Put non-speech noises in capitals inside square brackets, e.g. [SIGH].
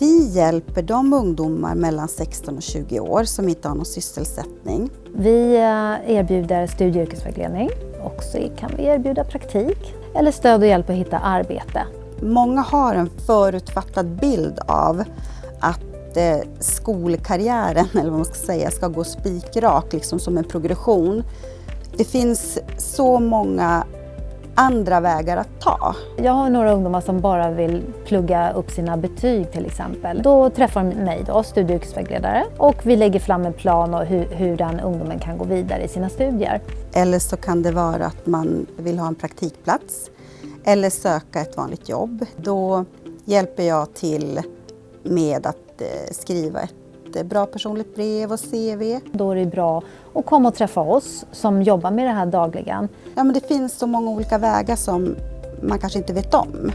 Vi hjälper de ungdomar mellan 16 och 20 år som inte har någon sysselsättning. Vi eh, erbjuder studie och yrkesvägledning och så kan vi erbjuda praktik eller stöd och hjälp att hitta arbete. Många har en förutfattad bild av att eh, skolkarriären, [LAUGHS] eller vad man ska säga, ska gå spikrak, liksom som en progression. Det finns så många andra vägar att ta. Jag har några ungdomar som bara vill plugga upp sina betyg till exempel. Då träffar de mig, då, studie och yrkesvägledare, och vi lägger fram en plan och hur, hur den ungdomen kan gå vidare i sina studier. Eller så kan det vara att man vill ha en praktikplats eller söka ett vanligt jobb. Då hjälper jag till med att eh, skriva ett bra personligt brev och CV. Då är det bra att komma och träffa oss som jobbar med det här dagligen. Ja, men det finns så många olika vägar som man kanske inte vet om.